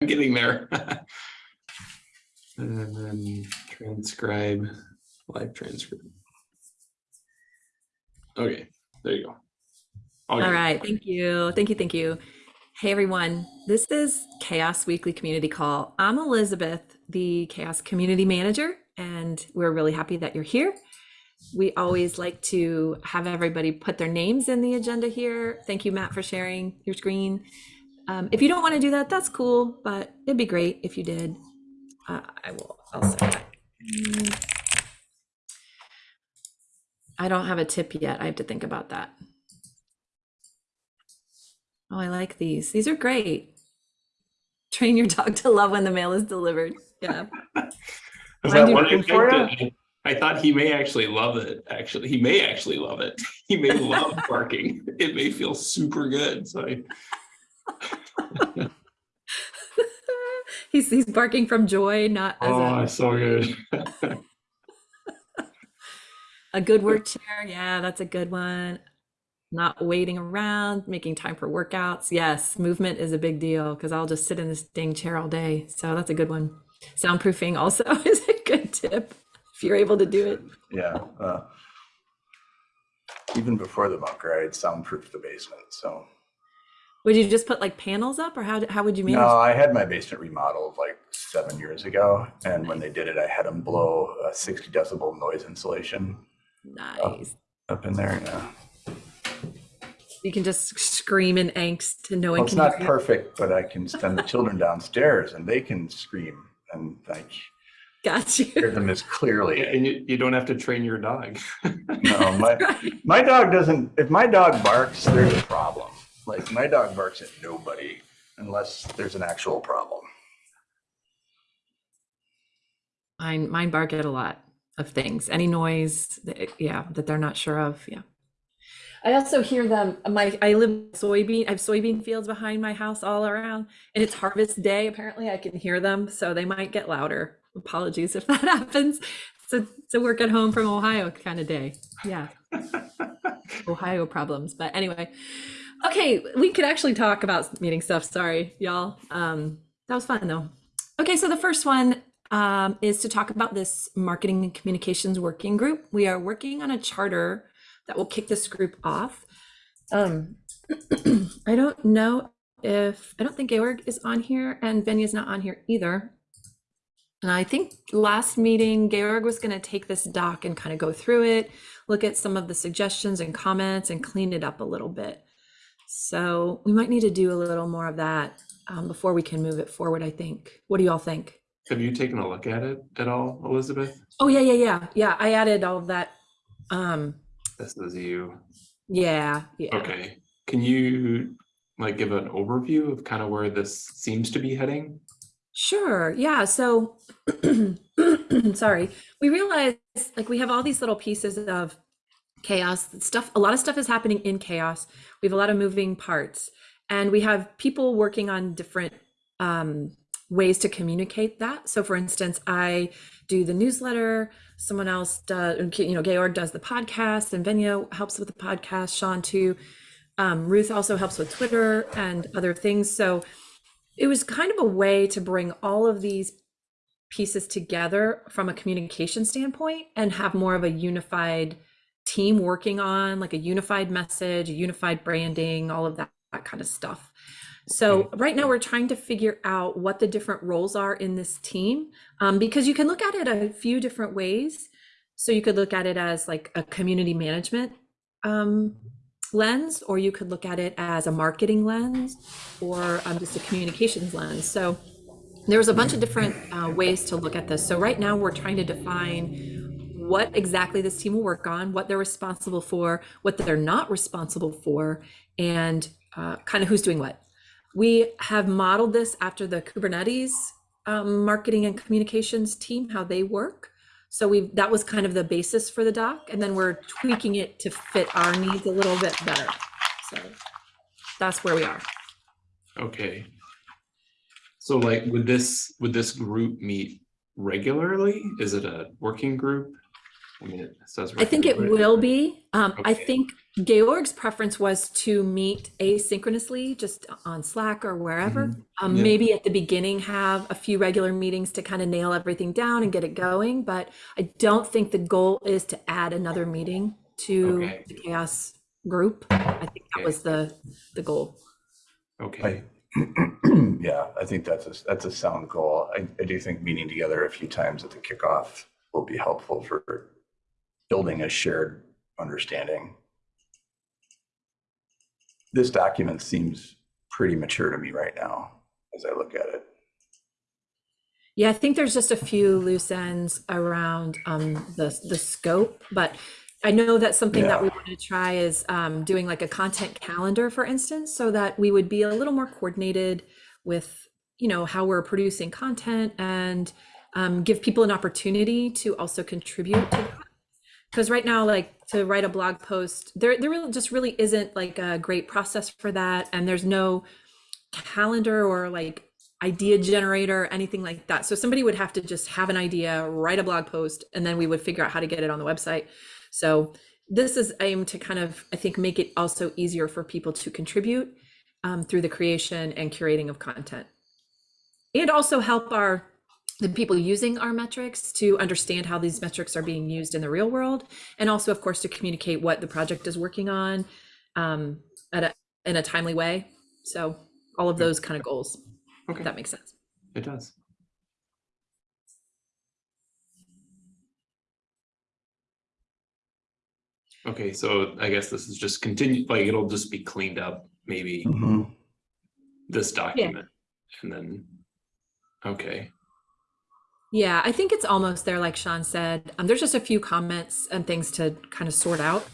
I'm getting there. And then transcribe, live transcript. Okay, there you go. All right, thank you. Thank you, thank you. Hey everyone, this is Chaos Weekly Community Call. I'm Elizabeth, the Chaos Community Manager, and we're really happy that you're here. We always like to have everybody put their names in the agenda here. Thank you, Matt, for sharing your screen. Um, if you don't want to do that, that's cool, but it'd be great if you did. Uh, I will, I'll set that. Mm. I don't have a tip yet. I have to think about that. Oh, I like these. These are great. Train your dog to love when the mail is delivered. Yeah. Is that one I I thought he may actually love it. Actually, he may actually love it. He may love barking. It may feel super good. So I, he's he's barking from joy, not as oh, a, it's so good. a good work chair. Yeah, that's a good one. Not waiting around, making time for workouts. Yes, movement is a big deal because I'll just sit in this dang chair all day. So that's a good one. Soundproofing also is a good tip if you're able to do it. Yeah. uh, Even before the bunker, I had soundproofed the basement, so. Would you just put like panels up or how, how would you manage? No, I had my basement remodeled like seven years ago, and when they did it, I had them blow a sixty decibel noise insulation Nice. up in there, yeah. You can just scream in angst and no one Well, it's can not hear you. perfect, but I can send the children downstairs and they can scream and like Got you. hear them as clearly. and you, you don't have to train your dog. No, my, my dog doesn't, if my dog barks, there's a problem. Like my dog barks at nobody unless there's an actual problem. Mine, mine bark at a lot of things. Any noise, that, yeah, that they're not sure of. Yeah. I also hear them. My I live soybean. I have soybean fields behind my house all around, and it's harvest day. Apparently, I can hear them, so they might get louder. Apologies if that happens. It's a, it's a work at home from Ohio kind of day. Yeah, Ohio problems. But anyway, okay, we could actually talk about meeting stuff. Sorry, y'all. Um, that was fun though. Okay, so the first one um, is to talk about this marketing and communications working group. We are working on a charter that will kick this group off. Um, I don't know if, I don't think Georg is on here and Venia is not on here either. And I think last meeting, Georg was going to take this doc and kind of go through it, look at some of the suggestions and comments and clean it up a little bit. So we might need to do a little more of that um, before we can move it forward, I think. What do you all think? Have you taken a look at it at all, Elizabeth? Oh, yeah, yeah, yeah. Yeah, I added all of that. Um, This is you. yeah, yeah. Okay. Can you like give an overview of kind of where this seems to be heading? Sure. Yeah. So, sorry. We realize like we have all these little pieces of chaos stuff. A lot of stuff is happening in chaos. We have a lot of moving parts, and we have people working on different um, ways to communicate that. So, for instance, I do the newsletter. Someone else does, you know, Georg does the podcast, and Venia helps with the podcast. Sean too. Um, Ruth also helps with Twitter and other things. So it was kind of a way to bring all of these pieces together from a communication standpoint and have more of a unified team working on like a unified message, a unified branding, all of that, that kind of stuff. So right now we're trying to figure out what the different roles are in this team um, because you can look at it a few different ways. So you could look at it as like a community management um, lens, or you could look at it as a marketing lens or um, just a communications lens. So there's a bunch of different uh, ways to look at this. So right now we're trying to define what exactly this team will work on, what they're responsible for, what they're not responsible for, and uh, kind of who's doing what. We have modeled this after the Kubernetes um, marketing and communications team, how they work. So we that was kind of the basis for the doc, and then we're tweaking it to fit our needs a little bit better. So that's where we are. Okay. So like, would this, would this group meet regularly? Is it a working group? I mean, it says. I think it will be. Um, I Okay. think Georg's preference was to meet asynchronously, just on Slack or wherever. Mhm. Um, Yeah. maybe at the beginning have a few regular meetings to kind of nail everything down and get it going. But I don't think the goal is to add another meeting to Okay. the chaos group. I think that Okay. was the the goal. Okay, Yeah, I think that's a, that's a sound goal. I, I do think meeting together a few times at the kickoff will be helpful for building a shared understanding. This document seems pretty mature to me right now as I look at it. Yeah, I think there's just a few loose ends around um, the the scope, but I know that something that we want to try is um, doing like a content calendar, for instance, so that we would be a little more coordinated with you know how we're producing content and um, give people an opportunity to also contribute to that. Because right now, like to write a blog post, there there really just really isn't like a great process for that, and there's no calendar or like idea generator anything like that. So somebody would have to just have an idea write a blog post and then we would figure out how to get it on the website. So this is aimed to kind of i think make it also easier for people to contribute um, through the creation and curating of content. And also help our the people using our metrics to understand how these metrics are being used in the real world and also of course to communicate what the project is working on um, at a, in a timely way so all of those kind of goals okay, if that makes sense. it does. Okay, so I guess this is just continue, like, it'll just be cleaned up, maybe Mhm. this document, and then, okay, Yeah, I think it's almost there, like Sean said. Um, there's just a few comments and things to kind of sort out.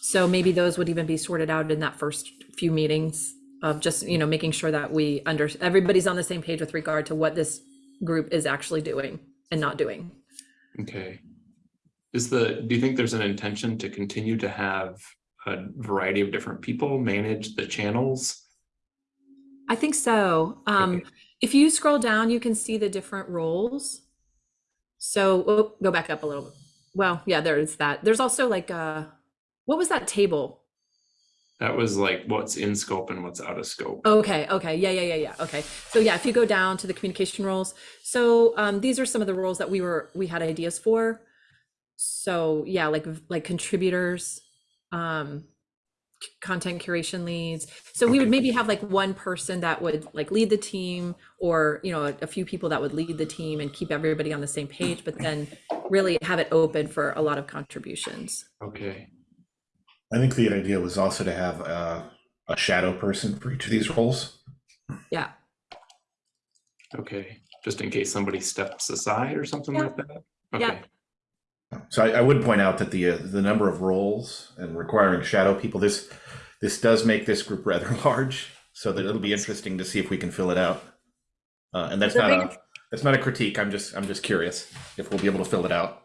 So maybe those would even be sorted out in that first few meetings of just, you know, making sure that we under, everybody's on the same page with regard to what this group is actually doing and not doing. okay. Is the, do you think there's an intention to continue to have a variety of different people manage the channels? I think so. Um, Okay. if you scroll down, you can see the different roles. So oh, go back up a little. Well, yeah, there's that. There's also like a, what was that table? That was like what's in scope and what's out of scope. Okay, okay, yeah, yeah, yeah, yeah. Okay. So yeah, if you go down to the communication roles, so um, these are some of the roles that we were we had ideas for. So yeah, like like contributors, um, content curation leads. So we would maybe have like one person that would like lead the team, or you know, a, a few people that would lead the team and keep everybody on the same page. But then really have it open for a lot of contributions. Okay, I think the idea was also to have uh, a shadow person for each of these roles. Yeah. okay, just in case somebody steps aside or something Yeah. like that? Yeah. So I, I would point out that the uh, the number of roles and requiring shadow people this this does make this group rather large. So that it'll be interesting to see if we can fill it out. Uh, and that's The not a that's not a critique. I'm just I'm just curious if we'll be able to fill it out.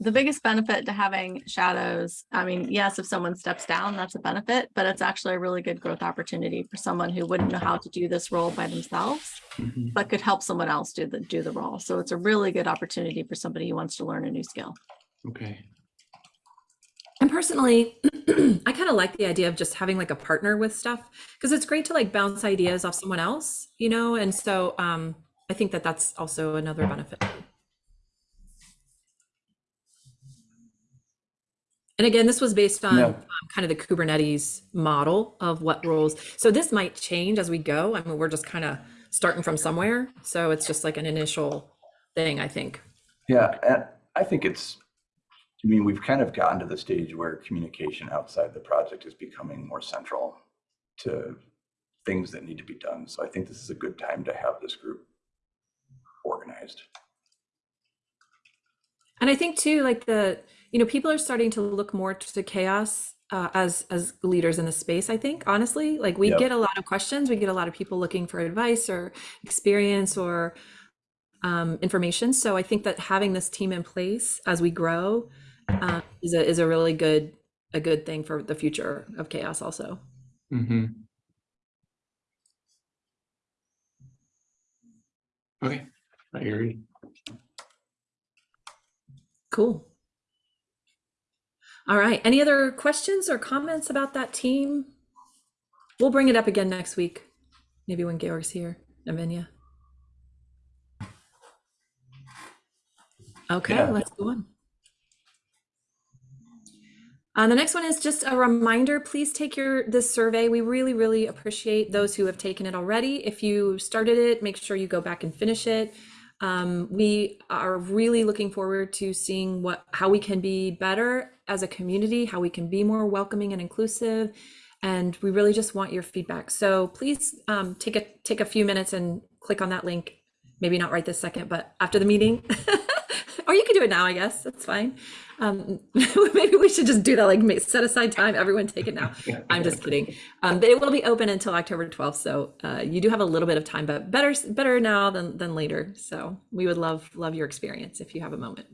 The biggest benefit to having shadows, I mean, yes, if someone steps down, that's a benefit, but it's actually a really good growth opportunity for someone who wouldn't know how to do this role by themselves, Mhm. but could help someone else do the, do the role. So it's a really good opportunity for somebody who wants to learn a new skill. okay, And personally, I kind of like the idea of just having like a partner with stuff because it's great to like bounce ideas off someone else, you know? And so um, I think that that's also another benefit. And again, this was based on Yeah. um, kind of the Kubernetes model of what roles. So this might change as we go. I mean, we're just kind of starting from somewhere. So it's just like an initial thing, I think. Yeah, and I think it's, I mean, we've kind of gotten to the stage where communication outside the project is becoming more central to things that need to be done. So I think this is a good time to have this group organized. And I think too, like the, you know, people are starting to look more to chaos uh, as as leaders in the space. I think honestly, like we Yep. get a lot of questions. We get a lot of people looking for advice or experience or um, information. So I think that having this team in place as we grow uh, is a is a really good a good thing for the future of chaos. Also, hmm Okay, I agree. cool. All right. Any other questions or comments about that team? We'll bring it up again next week, maybe when Georg's here, Lavinia. Okay, Yeah. let's go on. Uh, the next one is just a reminder, please take your, this survey. We really, really appreciate those who have taken it already. If you started it, make sure you go back and finish it. Um, we are really looking forward to seeing what, how we can be better as a community, how we can be more welcoming and inclusive. And we really just want your feedback. So please um, take a take a few minutes and click on that link. Maybe not right this second, but after the meeting, or you can do it now. I guess that's fine. Um, maybe we should just do that. Like set aside time. Everyone take it now. I'm just kidding. Um, it will be open until October 12th, so uh, you do have a little bit of time, but better better now than than later. So we would love love your experience if you have a moment.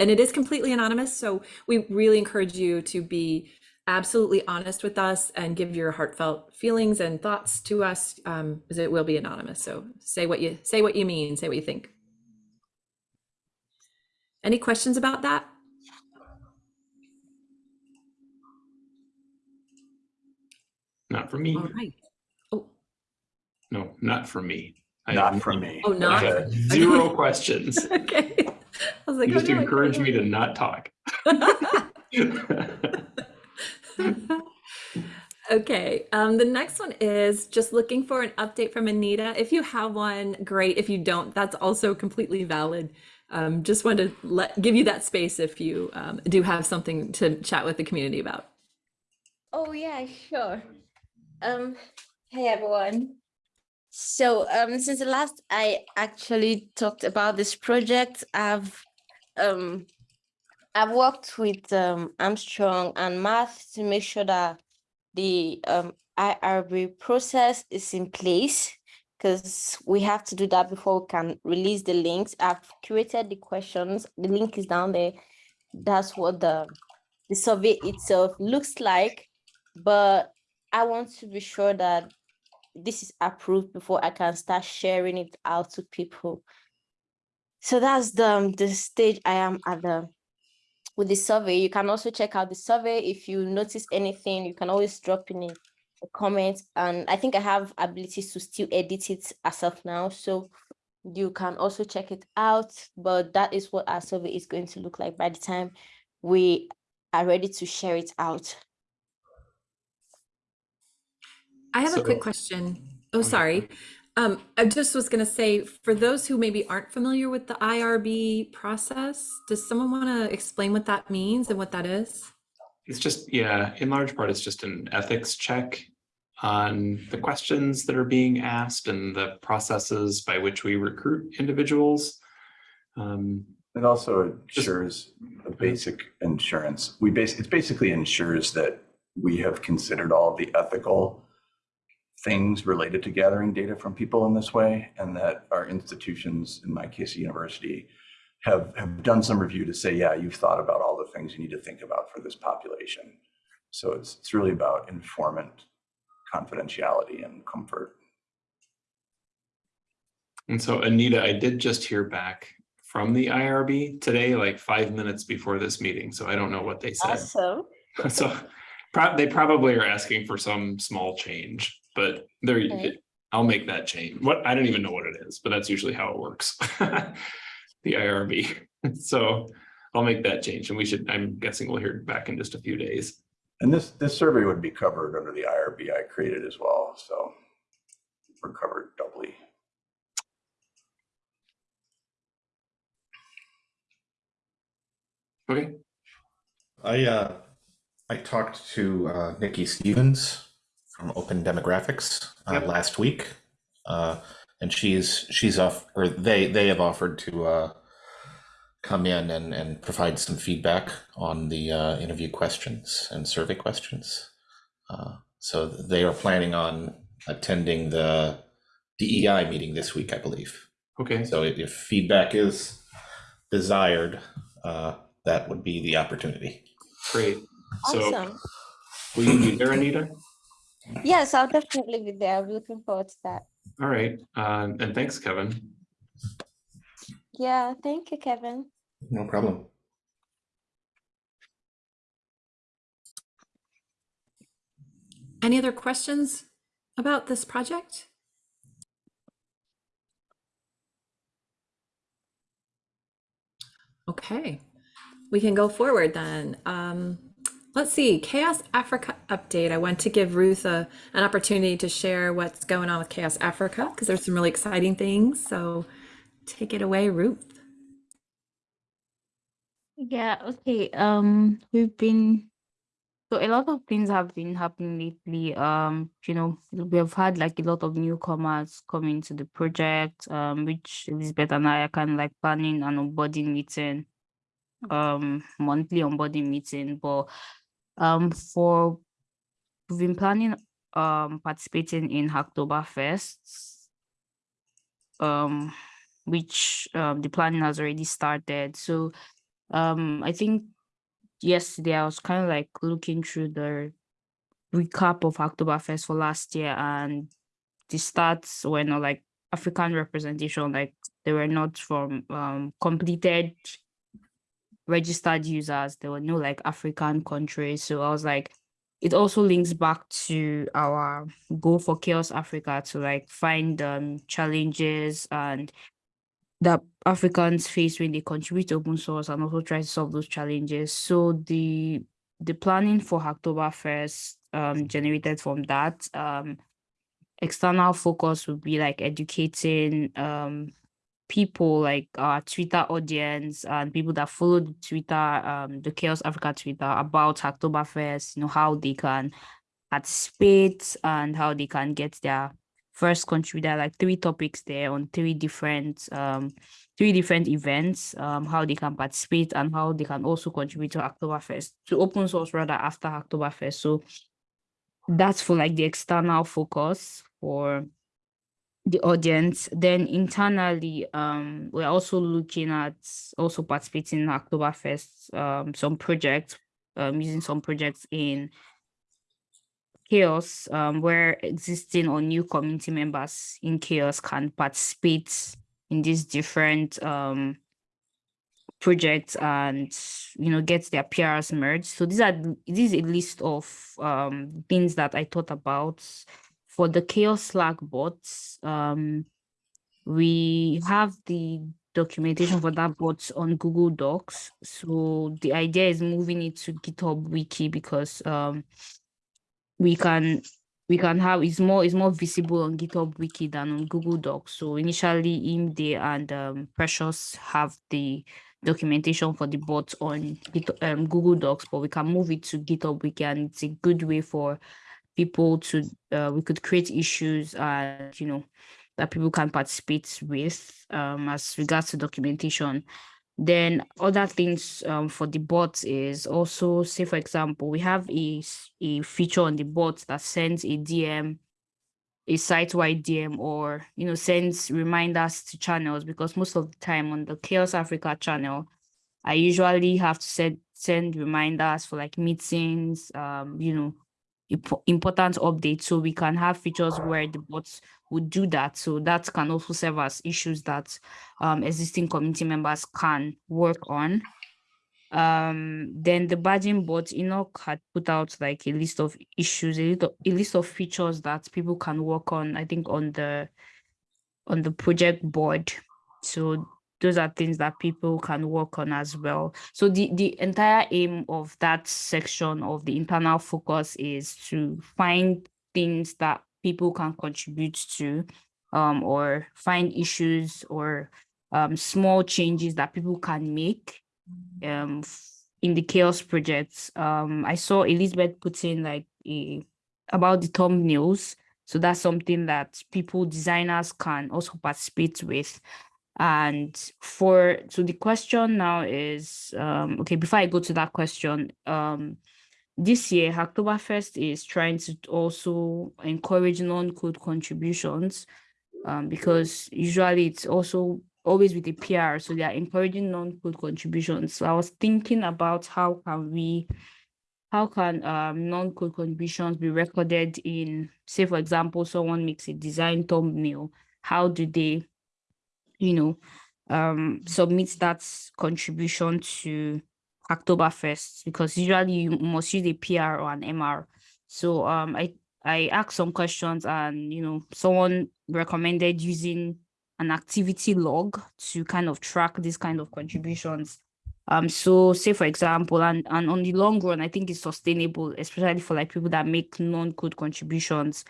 And it is completely anonymous, so we really encourage you to be absolutely honest with us and give your heartfelt feelings and thoughts to us, um, because it will be anonymous. So say what you say, what you mean, say what you think. Any questions about that? Not for me. All right. Oh, No, not for me. Not have for me. Oh, not I for have Zero questions. okay. I was like, You oh, just no, encourage can't me to not talk. Okay, um, the next one is just looking for an update from Anita. If you have one, great. If you don't, that's also completely valid. Um, just wanted to let give you that space if you um, do have something to chat with the community about. Oh yeah, sure. Um, hey everyone. So um, since the last I actually talked about this project, I've um, I've worked with um Armstrong and Matt to make sure that the um IRB process is in place because we have to do that before we can release the links. I've curated the questions. The link is down there. That's what the the survey itself looks like but I want to be sure that this is approved before I can start sharing it out to people. So that's the, um, the stage I am at the with the survey. You can also check out the survey. If you notice anything, you can always drop in a, a comment. And I think I have abilities to still edit it as of now. So you can also check it out. But that is what our survey is going to look like by the time we are ready to share it out. I have a quick question. Oh, sorry. Um, I just was gonna say, for those who maybe aren't familiar with the IRB process, does someone want to explain what that means and what that is? It's just, yeah, in large part, it's just an ethics check on the questions that are being asked and the processes by which we recruit individuals. Um, It also Just- ensures a basic insurance. We base, it basically ensures that we have considered all the ethical things related to gathering data from people in this way, and that our institutions, in my case, a university, have, have done some review to say, yeah, you've thought about all the things you need to think about for this population. So it's, it's really about informant confidentiality and comfort. And so Anita, I did just hear back from the IRB today, like five minutes before this meeting, so I don't know what they said. Awesome. So prob- they probably are asking for some small change, but there, Okay. I'll make that change. What, I don't even know what it is, but that's usually how it works. The IRB. So I'll make that change and we should, I'm guessing we'll hear back in just a few days. And this, this survey would be covered under the IRB I created as well, so we're covered doubly. Okay, I uh, I talked to uh, Nikki Stevens from Open Demographics uh, Yep. last week, uh, and she's she's off or they they have offered to uh, come in and and provide some feedback on the uh, interview questions and survey questions. Uh, so they are planning on attending the DEI meeting this week, I believe. okay. So if if feedback is desired, uh, that would be the opportunity. Great. So Awesome. will you be there, Anita? Yes, I'll definitely be there. I'm looking forward to that. All right. Um, and thanks, Kevin. Yeah, thank you, Kevin. No problem. Any other questions about this project? Okay, we can go forward then. Um, let's see, Chaos Africa update. I want to give Ruth a, an opportunity to share what's going on with Chaos Africa because there's some really exciting things. So take it away, Ruth. Yeah, okay. Um, we've been so a lot of things have been happening lately. Um, you know, we have had like a lot of newcomers coming to the project, um, which Elizabeth and I are kind of like planning an onboarding meeting, um, monthly onboarding meeting. But um, for we've been planning um participating in Hacktoberfest, um, which um the planning has already started. So um, I think yesterday I was kind of like looking through the recap of Hacktoberfest for last year and the stats were not like African representation, like they were not from um completed registered users. There were no like African countries. So I was like, it also links back to our goal for Chaos Africa to like find um challenges and that Africans face when they contribute to open source and also try to solve those challenges. So the the planning for Hacktoberfest um generated from that. Um external focus would be like educating um people like our Twitter audience and people that follow the Twitter, um the Chaos Africa Twitter about Hacktoberfest, you know, how they can participate and how they can get their first contributor like three topics there on three different um three different events um how they can participate and how they can also contribute to Hacktoberfest to open source rather after Hacktoberfest. So that's for like the external focus for the audience then internally um we're also looking at also participating in Hacktoberfest um some projects um using some projects in chaos um, where existing or new community members in chaos can participate in these different um, projects and you know get their PRs merged. So these are this is a list of um, things that I thought about for the chaos Slack bots. Um, we have the documentation for that bot on Google Docs. So the idea is moving it to GitHub Wiki because um, we can we can have it's more it's more visible on GitHub Wiki than on Google Docs. So initially, Imde and um, Precious have the documentation for the bots on um, Google Docs, but we can move it to GitHub Wiki, and it's a good way for people to uh, we could create issues and you know that people can participate with um, as regards to documentation. Then other things um, for the bots is also, say for example, we have a, a feature on the bot that sends a DM, a site-wide DM or, you know, sends reminders to channels because most of the time on the Chaos Africa channel, I usually have to send, send reminders for like meetings, um, you know, important updates so we can have features where the bots would do that. So that can also serve as issues that um, existing community members can work on. Um then the badging bot enoch had put out like a list of issues a, little, a list of features that people can work on i think on the on the project board. So those are things that people can work on as well. So the, the entire aim of that section of the internal focus is to find things that people can contribute to um, or find issues or um, small changes that people can make um, in the chaos projects. Um, I saw Elizabeth put in like a, about the thumbnails. So that's something that people, designers can also participate with. And for so the question now is um okay, before I go to that question, um this year Hacktoberfest is trying to also encourage non-code contributions um because usually it's also always with the PR, so they are encouraging non-code contributions. So I was thinking about how can we how can um, non-code contributions be recorded in, say, for example, someone makes a design thumbnail, how do they you know, um, submit that contribution to October 1st because usually you must use a PR or an MR. So um, I I asked some questions and you know someone recommended using an activity log to kind of track this kind of contributions. Um, so say for example, and and on the long run, I think it's sustainable, especially for like people that make non-code contributions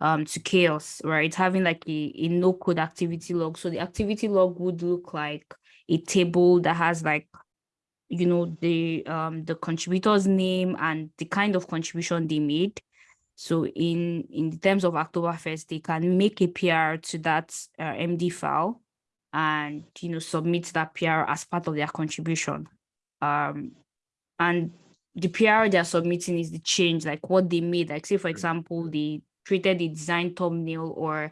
um to chaos, right? Having like a, a no code activity log. So the activity log would look like a table that has like you know the um the contributor's name and the kind of contribution they made so in in terms of Hacktoberfest, they can make a PR to that uh, MD file and you know submit that PR as part of their contribution. Um, and the PR they're submitting is the change, like what they made. Like say for example, they created a design thumbnail or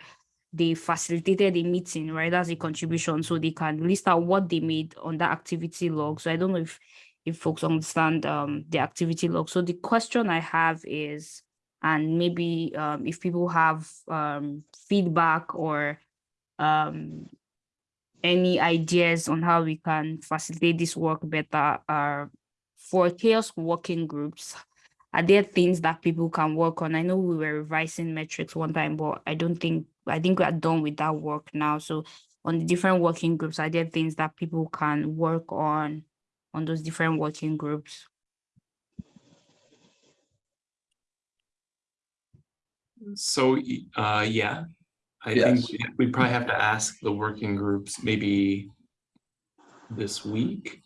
they facilitated a meeting, right? That's a contribution. So they can list out what they made on that activity log. So I don't know if if folks understand um the activity log. So the question I have is and maybe um, if people have um, feedback or um, any ideas on how we can facilitate this work better uh, for chaos working groups are there things that people can work on? I know we were revising metrics one time but i don't think i think we are done with that work now. So on the different working groups are there things that people can work on on those different working groups? So, uh, yeah, I think Yes. we- we'd probably have to ask the working groups maybe this week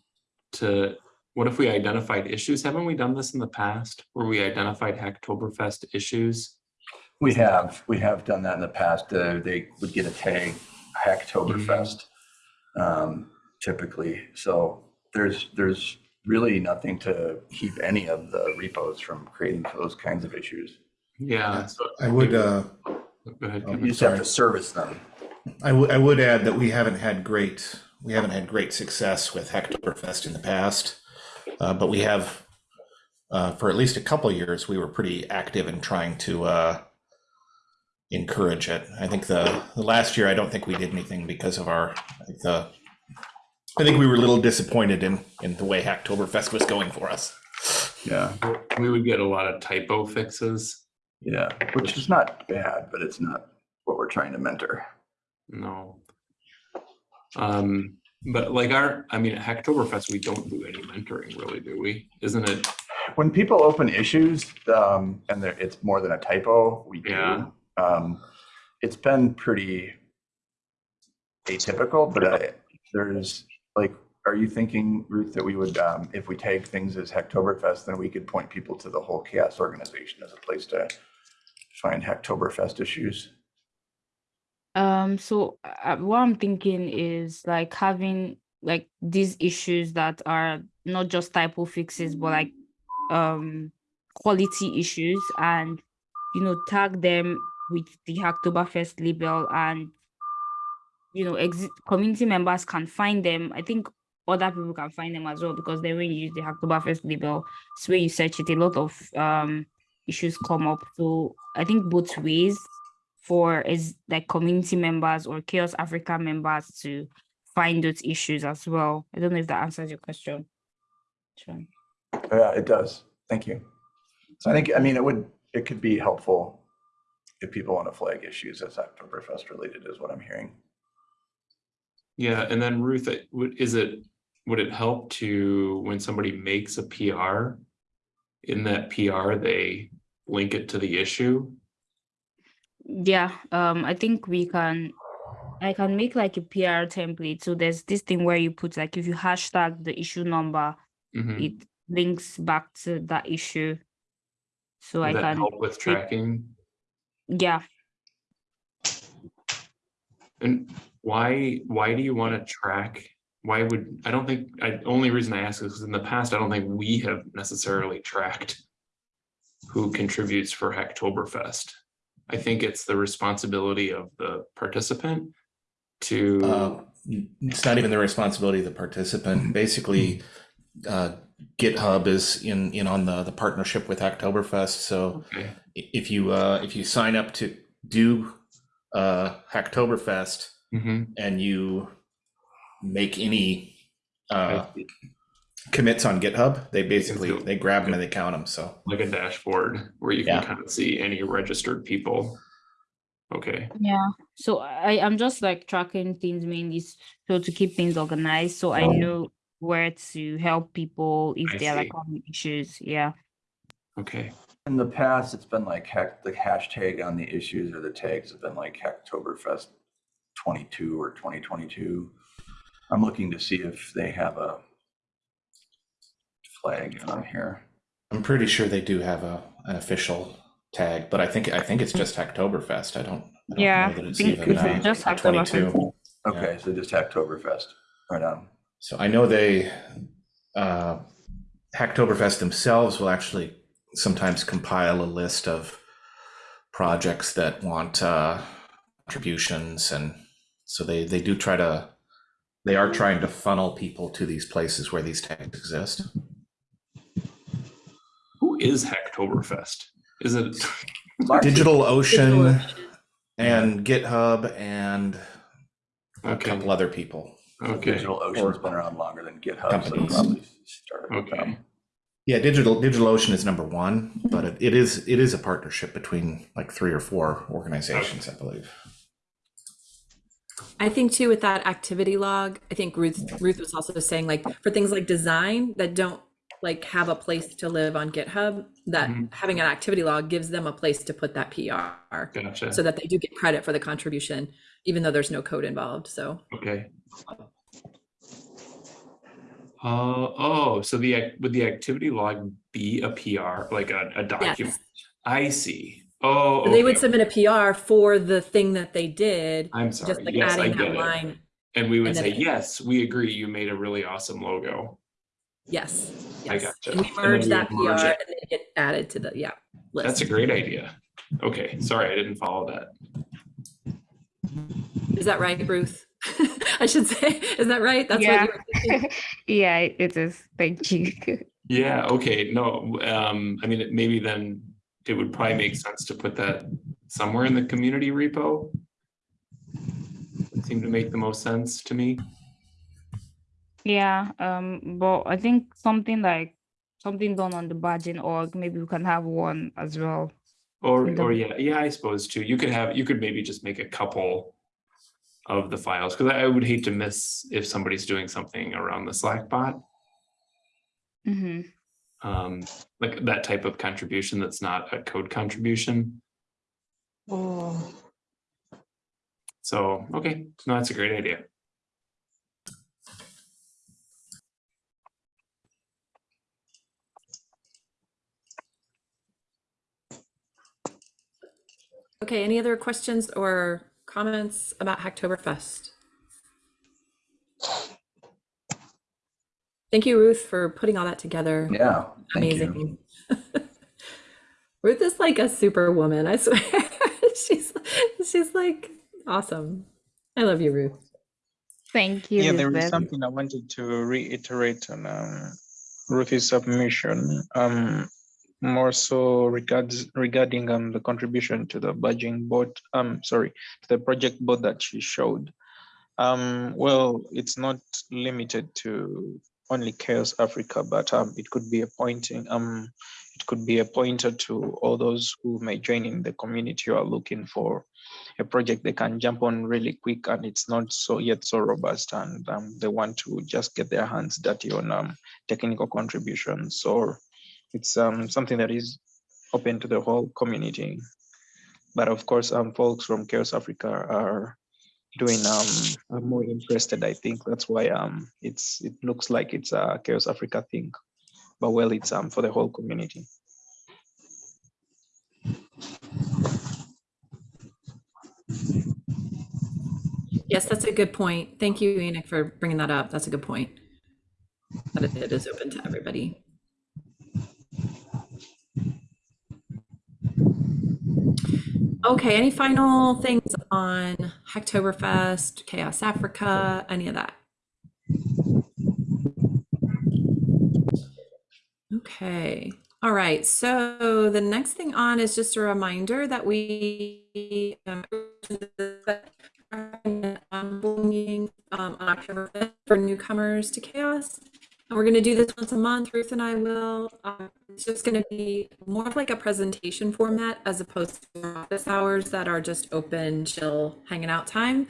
to, what if we identified issues? Haven't we done this in the past where we identified Hacktoberfest issues? We have, we have done that in the past. Uh, They would get a tag, Hacktoberfest, um, typically. So there's, there's really nothing to keep any of the repos from creating those kinds of issues. Yeah. so I would, uh, Go ahead. Oh, You Kevin. just have to service them. I would I would add that we haven't had great we haven't had great success with Hacktoberfest in the past, uh, but we have uh, for at least a couple of years we were pretty active in trying to uh, encourage it. I think the, the last year I don't think we did anything because of our the I think we were a little disappointed in in the way Hacktoberfest was going for us. Yeah, We would get a lot of typo fixes. yeah, which is not bad, but it's not what we're trying to mentor. No. Um, but like our, I mean, at Hacktoberfest, we don't do any mentoring really, do we? Isn't it? When people open issues, um, and it's more than a typo, we Yeah. do. Um, it's been pretty atypical, but I, there's like, are you thinking, Ruth, that we would, um, if we tag things as Hacktoberfest, then we could point people to the whole chaos organization as a place to find Hacktoberfest issues? Um, so uh, what I'm thinking is like having like these issues that are not just typo fixes, but like um quality issues and you know tag them with the Hacktoberfest label and you know exit community members can find them. I think other people can find them as well because then when you use the Hacktoberfest label, it's where you search it, a lot of um issues come up. So I think both ways for is like community members or chaos africa members to find those issues as well i don't know if that answers your question Sure. Yeah, it does. Thank you. So I think, I mean, it would, it could be helpful if people want to flag issues as Hacktoberfest related is what I'm hearing. Yeah, and then Ruth, would, is it, would it help to, when somebody makes a PR? In that PR, they link it to the issue? Yeah um i think we can i can make like a pr template so there's this thing where you put like if you hashtag the issue number Mhm. it links back to that issue so i can help with tracking? yeah And why, why do you want to track? Why would, I don't think, I, only reason I ask is because in the past, I don't think we have necessarily tracked who contributes for Hacktoberfest. I think it's the responsibility of the participant to, Uh, it's not even the responsibility of the participant. Basically, uh, GitHub is in in on the the partnership with Hacktoberfest. So okay, if you uh, if you sign up to do uh, Hacktoberfest mhm, and you make any uh, commits on GitHub. They basically they grab them and they count them. So Like a dashboard where you can Yeah. kind of see any registered people. Okay, Yeah. So I I'm just like tracking things mainly so to keep things organized. So I oh. know where to help people if I they're like see. having issues. Yeah. okay, In the past, it's been like hack, the hashtag on the issues or the tags have been like Hacktoberfest 22 or 2022. I'm looking to see if they have a flag on here. I'm pretty sure they do have a an official tag, but I think I think it's just Hacktoberfest. I don't. I don't Yeah, know that it's think even it's uh, just Hacktoberfest. 22. Okay, so just Hacktoberfest, right on. So I know they, uh, Hacktoberfest themselves will actually sometimes compile a list of projects that want uh, contributions, and so they they do try to, they are trying to funnel people to these places where these tags exist. Who is Hacktoberfest? Is it, Digital Ocean Ocean. and GitHub and a okay, couple other people. okay, Digital Ocean's been around longer than GitHub, so Companies. probably started okay, them. Yeah, digital DigitalOcean is number one, but it, it is it is a partnership between like three or four organizations, I believe. I think too with that activity log, I think Ruth Ruth was also saying like for things like design that don't like have a place to live on GitHub, that Mhm. having an activity log gives them a place to put that PR gotcha, so that they do get credit for the contribution, even though there's no code involved. So okay. Uh, oh, so the, would the activity log be a PR, like a, a document? yes, I see. Oh, they would submit a PR for the thing that they did, I'm just sorry. like Yes, I adding get that it. line. And we would and say, yes, we agree, you made a really awesome logo. Yes. I yes. gotcha. And we And then merge we that PR would merge and it. get added to the yeah list. That's a great idea. Okay, sorry, I didn't follow that. Is that right, Ruth? I should say, is that right? That's Yeah. what you were thinking? yeah, it is. Thank you. Yeah, okay, no, um, I mean, maybe then it would probably make sense to put that somewhere in the community repo. Would seem to make the most sense to me. Yeah, um, but I think something like something done on the badging org, maybe we can have one as well. Or, the- or yeah, yeah, I suppose too. You could have, you could maybe just make a couple of the files, because I would hate to miss if somebody's doing something around the Slack bot. hmm Um, like that type of contribution that's not a code contribution. Oh. So, okay, no, that's a great idea. Okay, any other questions or comments about Hacktoberfest? Thank you, Ruth, for putting all that together. Yeah, thank you. Amazing. Ruth is like a superwoman, I swear. she's she's like awesome. I love you, Ruth. Thank you. Yeah, there is Lisbeth. something I wanted to reiterate on um, Ruthie's submission. Um, more so regards regarding um the contribution to the budging board. Um, sorry, to the project board that she showed. Um, well, it's not limited to only Chaos Africa, but um, it could be a pointing um, it could be a pointer to all those who may join in the community who are looking for a project they can jump on really quick and it's not so yet so robust and um, they want to just get their hands dirty on um, technical contributions or it's um, something that is open to the whole community but of course um, folks from chaos africa are doing um are more interested i think that's why um it's it looks like it's a chaos africa thing but well it's um for the whole community Yes, that's a good point. Thank you, Enoch, for bringing that up. That's a good point. That it- it is open to everybody. Okay, any final things on Hacktoberfest, Chaos Africa, any of that? Okay, all right, so the next thing on is just a reminder that we um, um, on October 5th for newcomers to chaos. And we're gonna do this once a month, Ruth and I will. Uh, It's just gonna be more of like a presentation format as opposed to office hours that are just open, chill, hanging out time.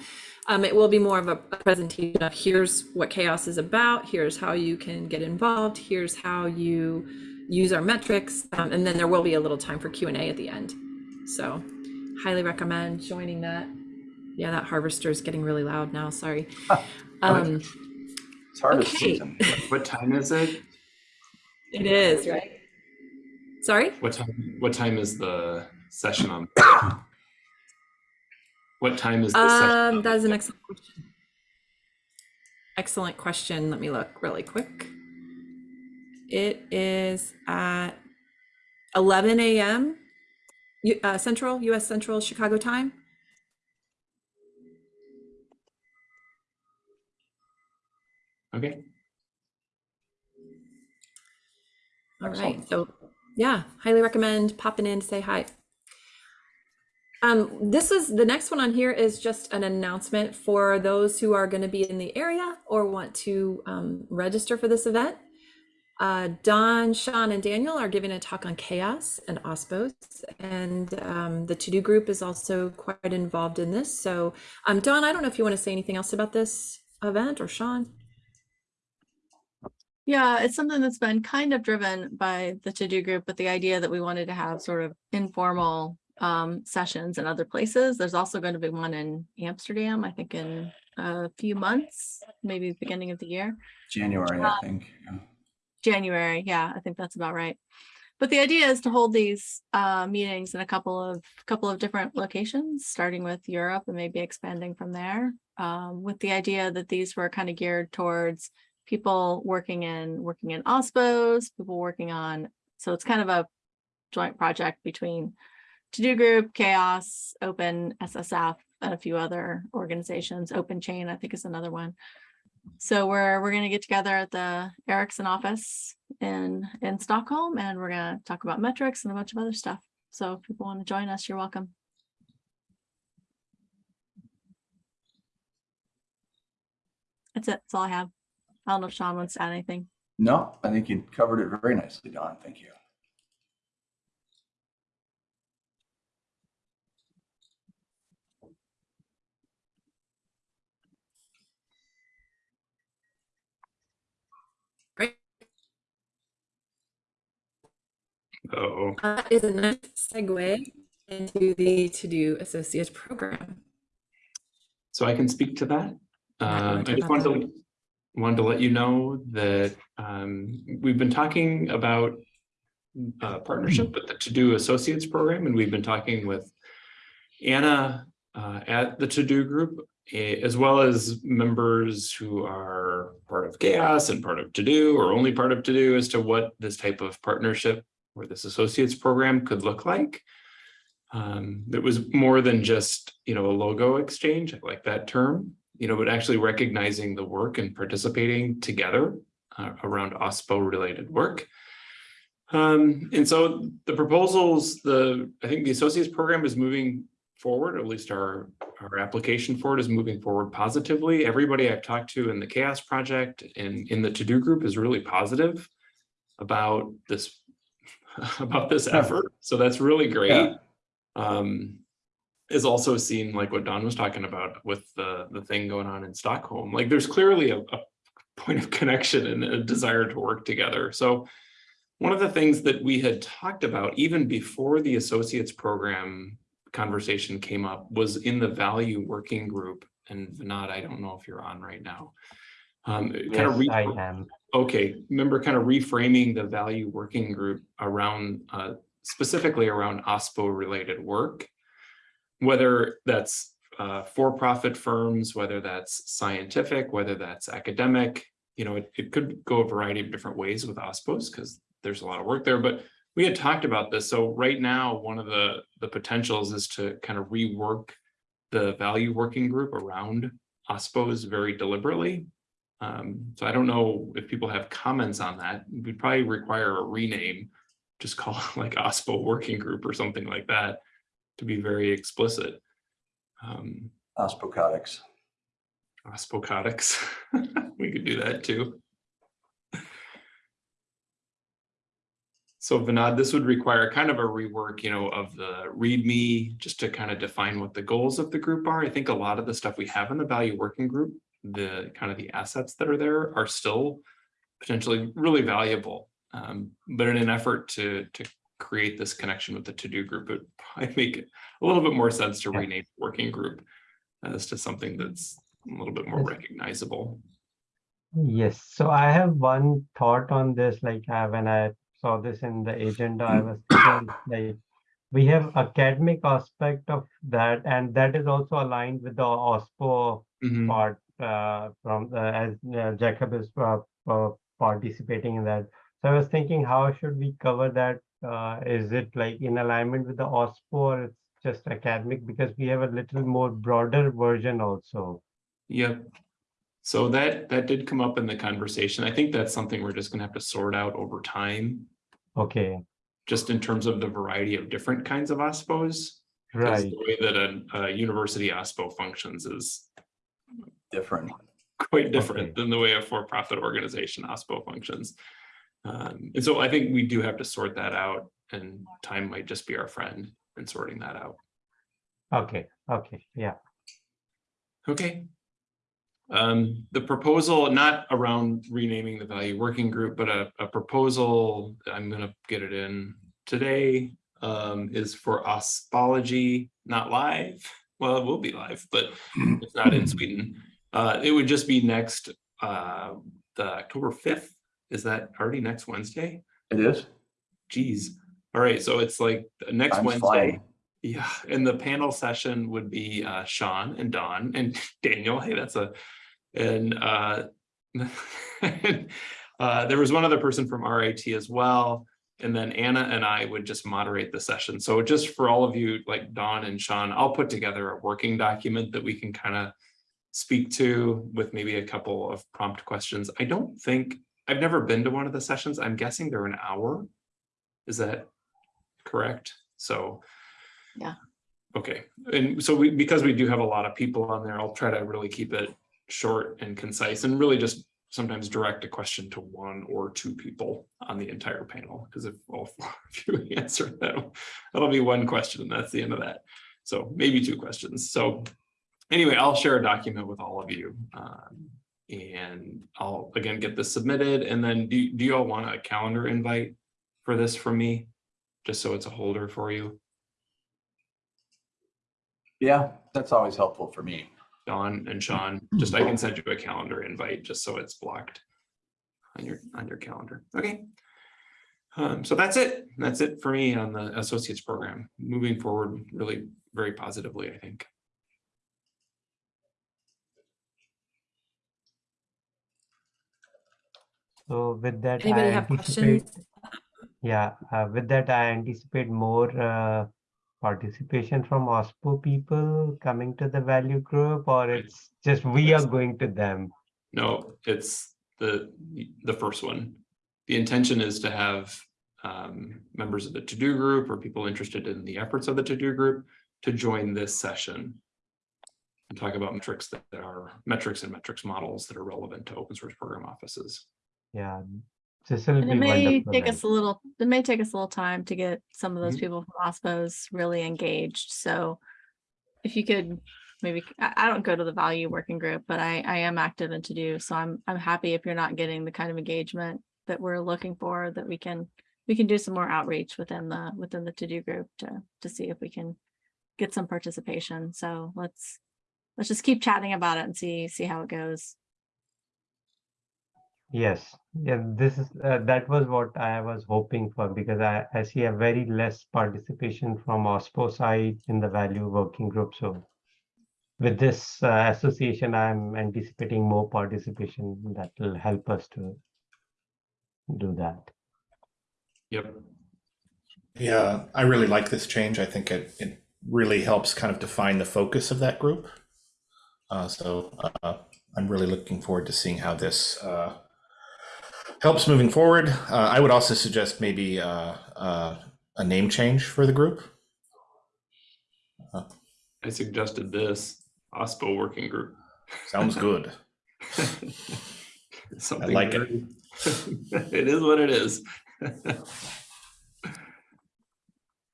Um, it will be more of a presentation of here's what chaos is about, here's how you can get involved, here's how you use our metrics, um, and then there will be a little time for Q and A at the end. So highly recommend joining that. Yeah, that harvester is getting really loud now, sorry. Um, It's harvest Okay. season. What time is it? it is, right? Sorry? What time, what time is the session on? What time is the session? Um, on that is an excellent question. Excellent question. Let me look really quick. It is at 11 a.m. Uh, Central, U.S. Central, Chicago time. Okay, All right. So, yeah, highly recommend popping in to say hi. Um, this is the next one on here is just an announcement for those who are going to be in the area or want to um, register for this event. Uh, Dawn, Sean, and Daniel are giving a talk on CHAOSS and OSPOS, and um, the TODO group is also quite involved in this. So, um, Dawn, I don't know if you want to say anything else about this event or Sean. Yeah, it's something that's been kind of driven by the TODO group, but the idea that we wanted to have sort of informal um, sessions in other places. There's also going to be one in Amsterdam, I think in a few months, maybe beginning of the year. January, I think. yeah. January, yeah, I think that's about right. But the idea is to hold these uh, meetings in a couple of couple of different locations, starting with Europe and maybe expanding from there. Um, with the idea that these were kind of geared towards people working in working in OSPOs, people working on. So it's kind of a joint project between TODO Group, CHAOSS, Open, SSF, and a few other organizations. OpenChain, I think, is another one. So we're we're gonna get together at the Ericsson office in in Stockholm, and we're gonna talk about metrics and a bunch of other stuff. So if people want to join us, you're welcome. That's it. That's all I have. I don't know if Sean wants to add anything. No, I think you covered it very nicely, Dawn. Thank you. Great. oh, That is a nice segue into the TODO Associates program. so I can speak to that. Um, I just about wanted to, wanted to let you know that, um, we've been talking about uh, partnership with the TODO Associates program, and we've been talking with Anna uh, at the TODO Group, as well as members who are part of CHAOSS and part of TODO, or only part of TODO, as to what this type of partnership or this associates program could look like. Um, it was more than just, you know, a logo exchange, I like that term, you know, but actually recognizing the work and participating together uh, around OSPO related work. Um, and so the proposals, the, I think the associates program is moving forward, at least our, our application for it is moving forward positively. Everybody I've talked to in the CHAOSS Project and in the TODO group is really positive about this, about this effort. So that's really great. Yeah. Um, is also seen like what Dawn was talking about with the, the thing going on in Stockholm. Like there's clearly a, a point of connection and a desire to work together. So one of the things that we had talked about even before the associates program conversation came up was in the value working group. And Vinod, I don't know if you're on right now. Um, kind of Yes, I am. okay, remember kind of reframing the value working group around, uh, specifically around OSPO related work. Whether that's, uh, for-profit firms, whether that's scientific, whether that's academic, you know, it, it could go a variety of different ways with OSPOs because there's a lot of work there, but we had talked about this. So right now, one of the, the potentials is to kind of rework the value working group around OSPOs very deliberately. Um, so I don't know if people have comments on that. We'd probably require a rename, just call it like OSPO Working Group or something like that to be very explicit. Um, ospocotics. Ospocotics. we could do that too. So Vinod, this would require kind of a rework, you know, of the README, just to kind of define what the goals of the group are. I think a lot of the stuff we have in the value working group, the kind of the assets that are there are still potentially really valuable. Um, but in an effort to, to create this connection with the TODO group, it probably make a little bit more sense to rename working group as to something that's a little bit more recognizable. Yes, so I have one thought on this, like uh, when I saw this in the agenda, I was thinking like we have academic aspect of that, and that is also aligned with the OSPO Mhm. part uh, from the, as uh, Jacob is uh, uh, participating in that. So I was thinking, how should we cover that? Uh, is it like in alignment with the OSPO or it's just academic? Because we have a little more broader version also. Yep. So that, that did come up in the conversation. I think that's something we're just gonna have to sort out over time, Okay, just in terms of the variety of different kinds of OSPOs. 'cause right. The way that a, a university OSPO functions is Different. quite different Okay. than the way a for-profit organization OSPO functions. Um, and so I think we do have to sort that out and time might just be our friend in sorting that out. Okay, okay, yeah. Okay. Um, the proposal, not around renaming the value working group, but a, a proposal, I'm gonna get it in today. Um, is for ospology, not live. Well, it will be live, but it's not in Sweden. Uh, it would just be next, uh, the October fifth. Is that already next Wednesday? It is. Geez. All right, so it's like the next Time's Wednesday. flying. Yeah, and the panel session would be uh Sean and Dawn and Daniel. Hey, that's a, and uh. Uh, there was one other person from RIT as well. And then Anna and I would just moderate the session. So just for all of you, like Dawn and Sean, I'll put together a working document that we can kind of. Speak to with maybe a couple of prompt questions. I don't think, I've never been to one of the sessions. I'm guessing they're an hour. Is that correct? So. Yeah. Okay, and so we, because we do have a lot of people on there, I'll try to really keep it short and concise and really just sometimes direct a question to one or two people on the entire panel, because if all four of you answer that, that'll be one question and that's the end of that. So maybe two questions. So anyway, I'll share a document with all of you. um, And I'll again get this submitted and then do, do you all want a calendar invite for this from me? Just so it's a holder for you? Yeah, that's always helpful for me. Dawn and Sean, just I can send you a calendar invite just so it's blocked on your, on your calendar. Okay. Um, so that's it. That's it for me on the associates program. Moving forward really very positively, I think. So with that, I have anticipate, questions? yeah, uh, with that, I anticipate more uh, participation from OSPO people coming to the value group, or it's just we are going to them. No, it's the, the first one. The intention is to have um, members of the TODO group or people interested in the efforts of the TODO group to join this session. And talk about metrics that are metrics and metrics models that are relevant to open source program offices. Yeah, this will And it may take us a little, it may take us a little time to get some of those Mhm. people from OSPOs really engaged, so. If you could, maybe, I, don't go to the value working group, but I, I am active in TODO, so I'm, I'm happy if you're not getting the kind of engagement. That we're looking for, that we can, we can do some more outreach within the, within the TODO group to, to see if we can. Get some participation, so let's, let's just keep chatting about it and see, see how it goes. Yes, yeah, this is, uh, that was what I was hoping for because I, I see a very less participation from OSPO side in the value working group. So with this uh, association, I'm anticipating more participation that will help us to do that. Yep. Yeah, I really like this change. I think it, it really helps kind of define the focus of that group. Uh, so uh, I'm really looking forward to seeing how this uh, helps moving forward. Uh, I would also suggest maybe uh, uh, a name change for the group. I suggested this OSPO working group. Sounds good. Something I like it. It is what it is.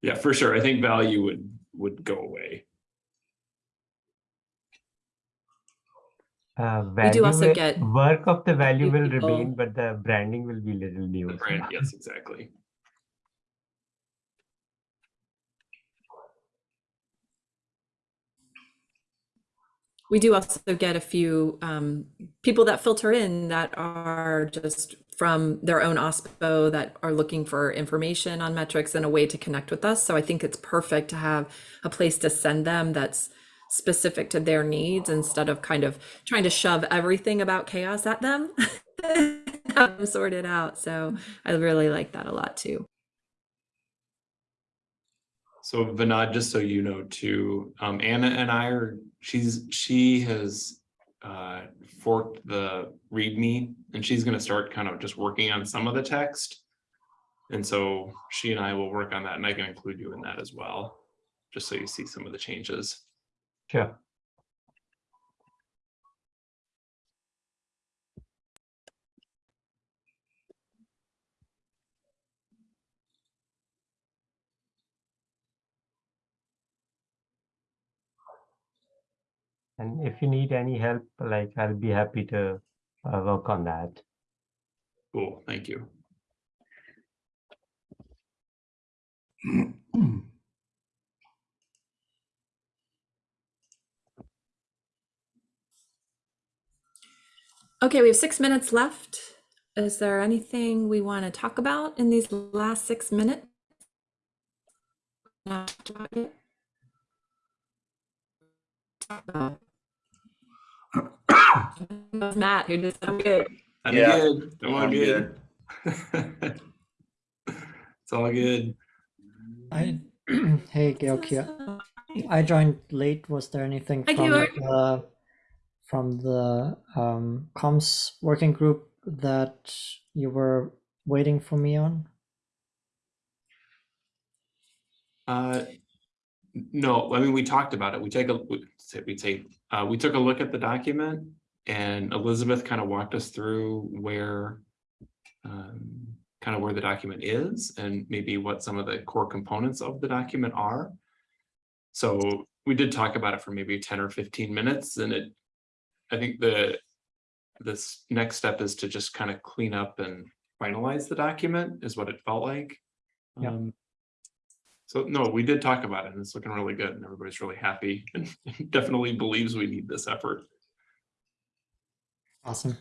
Yeah, for sure. I think value would, would go away. Uh, We do also get Work of the value will people. remain, but the branding will be little new. so- Right, yes, exactly. We do also get a few um, people that filter in that are just from their own OSPO that are looking for information on metrics and a way to connect with us. So I think it's perfect to have a place to send them that's specific to their needs instead of kind of trying to shove everything about CHAOSS at them. them sort it out. So I really like that a lot too. So Vinod, just so you know too, um, Anna and I are, she's, she has uh, forked the README and she's gonna start kind of just working on some of the text. And so she and I will work on that and I can include you in that as well, just so you see some of the changes. Sure. And if you need any help, like I'll be happy to uh, work on that. Cool, thank you. Okay, we have six minutes left. Is there anything we want to talk about in these last six minutes? Not talked about yet? Talk about. Matt, who did so good. I'm Yeah, good. I'm all I'm good. It's all good. I hey Georg here. I joined late. Was there anything Hi, from Georg. Uh, from the um, comms working group that you were waiting for me on? Uh, no, I mean, we talked about it. We take a, we take, uh, we took a look at the document and Elizabeth kind of walked us through where um, kind of where the document is and maybe what some of the core components of the document are. So we did talk about it for maybe 10 or 15 minutes and it, I think the, this next step is to just kind of clean up and finalize the document is what it felt like. Yeah. Um, so no, we did talk about it and it's looking really good and everybody's really happy and definitely believes we need this effort. Awesome.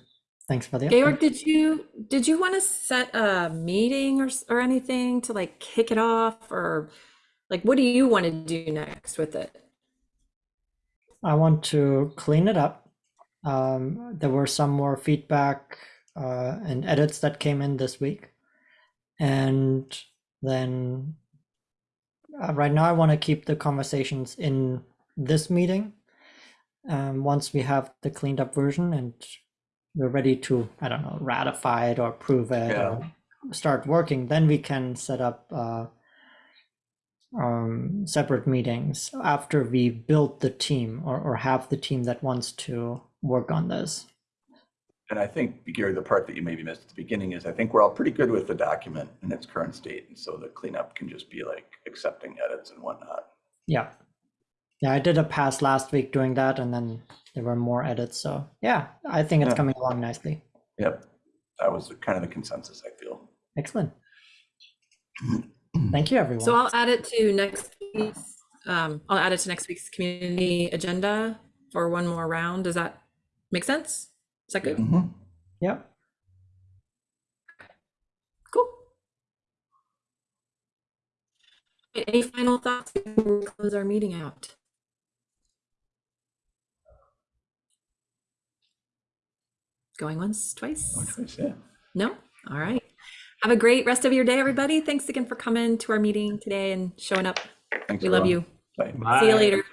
Thanks for the Georg, update. did you, did you want to set a meeting or, or anything to like kick it off or like, what do you want to do next with it? I want to clean it up. Um, there were some more feedback uh, and edits that came in this week. And then uh, right now, I want to keep the conversations in this meeting. Um, once we have the cleaned up version and we're ready to, I don't know, ratify it or approve it or start working, then we can set up uh, um, separate meetings after we build the team or, or have the team that wants to work on this. And I think, Gary, the part that you maybe missed at the beginning is I think we're all pretty good with the document in its current state. And so the cleanup can just be like accepting edits and whatnot. Yeah. Yeah, I did a pass last week doing that and then there were more edits. So yeah, I think it's Yeah. coming along nicely. Yep. That was kind of the consensus, I feel. Excellent. Thank you, everyone. So I'll add it to next week's, um, I'll add it to next week's community agenda for one more round. Does that make sense? Is that good? Mm-hmm. yeah. Cool. Any final thoughts before we close our meeting out? Going once, twice? No choice, Yeah. No? All right. Have a great rest of your day, everybody. Thanks again for coming to our meeting today and showing up. Thanks, We love everyone. you. Bye. See you later.